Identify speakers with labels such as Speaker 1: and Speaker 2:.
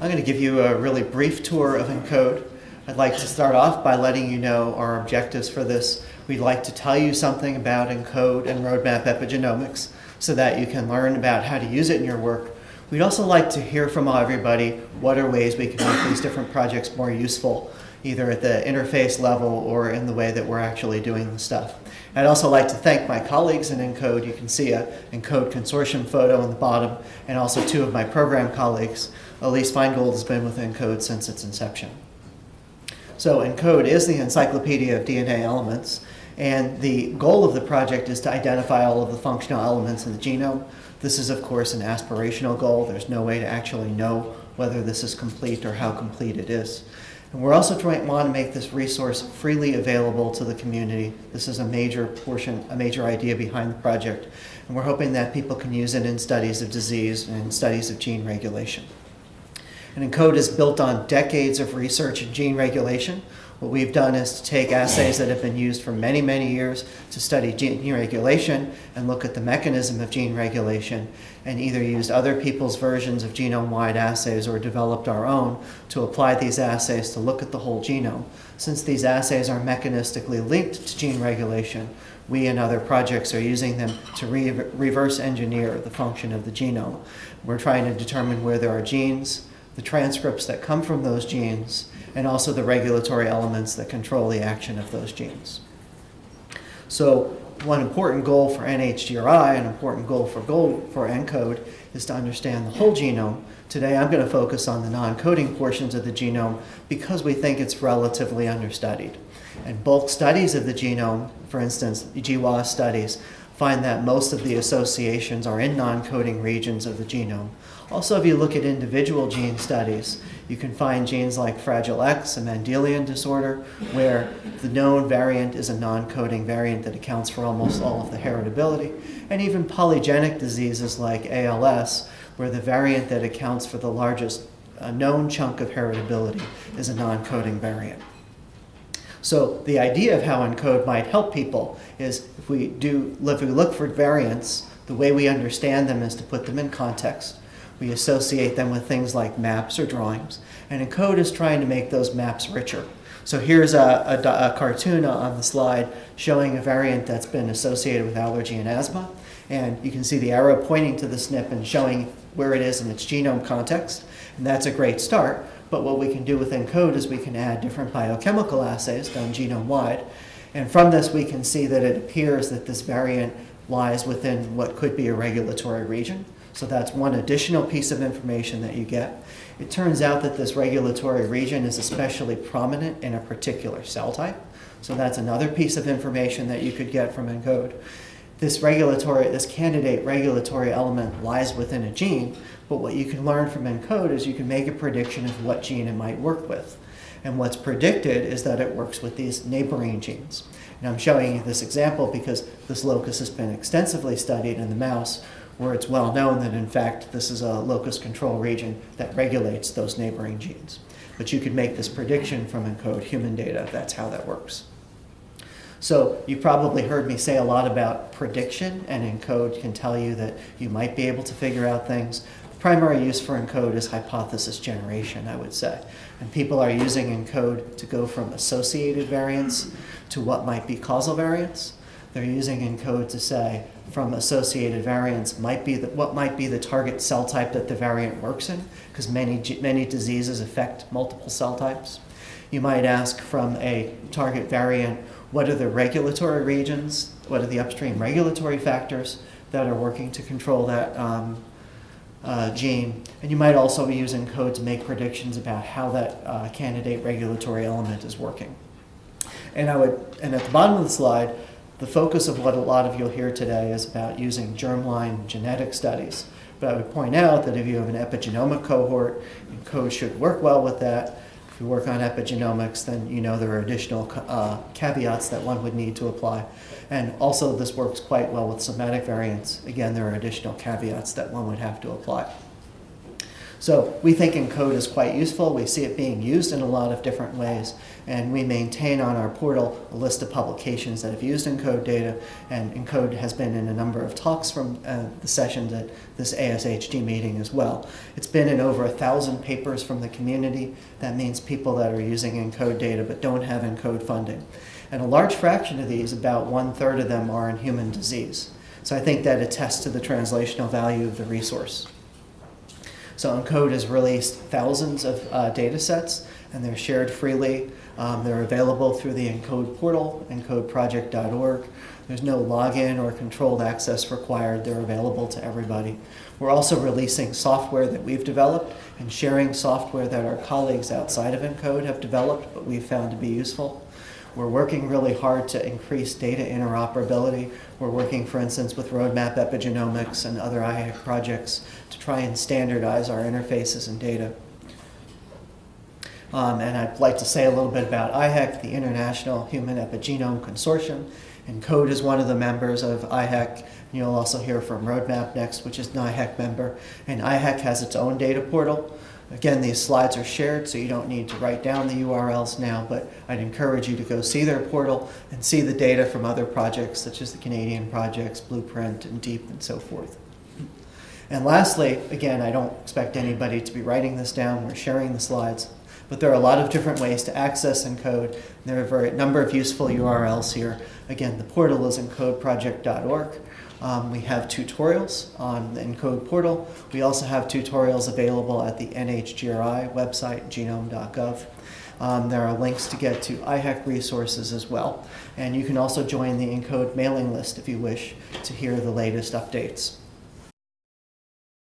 Speaker 1: I'm going to give you a really brief tour of ENCODE. I'd like to start off by letting you know our objectives for this. We'd like to tell you something about ENCODE and roadmap epigenomics so that you can learn about how to use it in your work. We'd also like to hear from everybody what are ways we can make these different projects more useful, either at the interface level or in the way that we're actually doing the stuff. I'd also like to thank my colleagues in ENCODE. You can see a ENCODE consortium photo on the bottom, and also two of my program colleagues. Elise Feingold has been with ENCODE since its inception. So ENCODE is the encyclopedia of DNA elements, and the goal of the project is to identify all of the functional elements in the genome. This is, of course, an aspirational goal. There's no way to actually know whether this is complete or how complete it is. And we're also trying want to make this resource freely available to the community. This is a major portion, a major idea behind the project. And we're hoping that people can use it in studies of disease and studies of gene regulation. And ENCODE is built on decades of research in gene regulation. What we've done is to take assays that have been used for many, many years to study gene regulation and look at the mechanism of gene regulation and either used other people's versions of genome-wide assays or developed our own to apply these assays to look at the whole genome. Since these assays are mechanistically linked to gene regulation, we and other projects are using them to re reverse engineer the function of the genome. We're trying to determine where there are genes, the transcripts that come from those genes, and also the regulatory elements that control the action of those genes. So one important goal for NHGRI, an important goal for, goal for ENCODE, is to understand the whole genome. Today I'm going to focus on the non-coding portions of the genome because we think it's relatively understudied. And bulk studies of the genome, for instance, GWAS studies, find that most of the associations are in non-coding regions of the genome. Also, if you look at individual gene studies, you can find genes like Fragile X, a Mendelian disorder, where the known variant is a non-coding variant that accounts for almost all of the heritability, and even polygenic diseases like ALS, where the variant that accounts for the largest uh, known chunk of heritability is a non-coding variant. So the idea of how ENCODE might help people is if we do if we look for variants, the way we understand them is to put them in context. We associate them with things like maps or drawings. And ENCODE is trying to make those maps richer. So here's a, a, a, cartoon on the slide showing a variant that's been associated with allergy and asthma. And you can see the arrow pointing to the SNP and showing where it is in its genome context. And that's a great start. But what we can do with ENCODE is we can add different biochemical assays done genome-wide. And from this, we can see that it appears that this variant lies within what could be a regulatory region. So that's one additional piece of information that you get. It turns out that this regulatory region is especially prominent in a particular cell type. So that's another piece of information that you could get from ENCODE. This regulatory, this candidate regulatory element lies within a gene, but what you can learn from ENCODE is you can make a prediction of what gene it might work with. And what's predicted is that it works with these neighboring genes. And I'm showing you this example because this locus has been extensively studied in the mouse where it's well known that in fact this is a locus control region that regulates those neighboring genes. But you could make this prediction from ENCODE human data. That's how that works. So you probably heard me say a lot about prediction, and ENCODE can tell you that you might be able to figure out things. Primary use for ENCODE is hypothesis generation, I would say. And people are using ENCODE to go from associated variants to what might be causal variants. They're using ENCODE to say, from associated variants might be the, what might be the target cell type that the variant works in, because many, many diseases affect multiple cell types. You might ask from a target variant, what are the regulatory regions, what are the upstream regulatory factors that are working to control that um, uh, gene. And you might also be using code to make predictions about how that uh, candidate regulatory element is working. And I would, and at the bottom of the slide, the focus of what a lot of you'll hear today is about using germline genetic studies. But I would point out that if you have an epigenomic cohort, code should work well with that. You work on epigenomics, then you know there are additional uh, caveats that one would need to apply. And also this works quite well with somatic variants. Again, there are additional caveats that one would have to apply. So we think ENCODE is quite useful. We see it being used in a lot of different ways. And we maintain on our portal a list of publications that have used ENCODE data. And ENCODE has been in a number of talks from uh, the sessions at this ASHG meeting as well. It's been in over a thousand papers from the community. That means people that are using ENCODE data but don't have ENCODE funding. And a large fraction of these, about one third of them, are in human disease. So I think that attests to the translational value of the resource. So ENCODE has released thousands of uh, data sets, and they're shared freely. Um, they're available through the ENCODE portal, encodeproject.org. There's no login or controlled access required. They're available to everybody. We're also releasing software that we've developed and sharing software that our colleagues outside of ENCODE have developed, but we've found to be useful. We're working really hard to increase data interoperability. We're working, for instance, with Roadmap Epigenomics and other IHEC projects to try and standardize our interfaces and data. Um, and I'd like to say a little bit about IHEC, the International Human Epigenome Consortium. ENCODE is one of the members of IHEC. You'll also hear from Roadmap next, which is an IHEC member. And IHEC has its own data portal. Again, these slides are shared, so you don't need to write down the URLs now, but I'd encourage you to go see their portal and see the data from other projects, such as the Canadian projects, Blueprint, and DEEP, and so forth. And lastly, again, I don't expect anybody to be writing this down. We're sharing the slides. But there are a lot of different ways to access ENCODE. There are a number of useful URLs here. Again, the portal is encodeproject.org. Um, we have tutorials on the ENCODE portal. We also have tutorials available at the NHGRI website, genome.gov. Um, there are links to get to IHEC resources as well. And you can also join the ENCODE mailing list if you wish to hear the latest updates.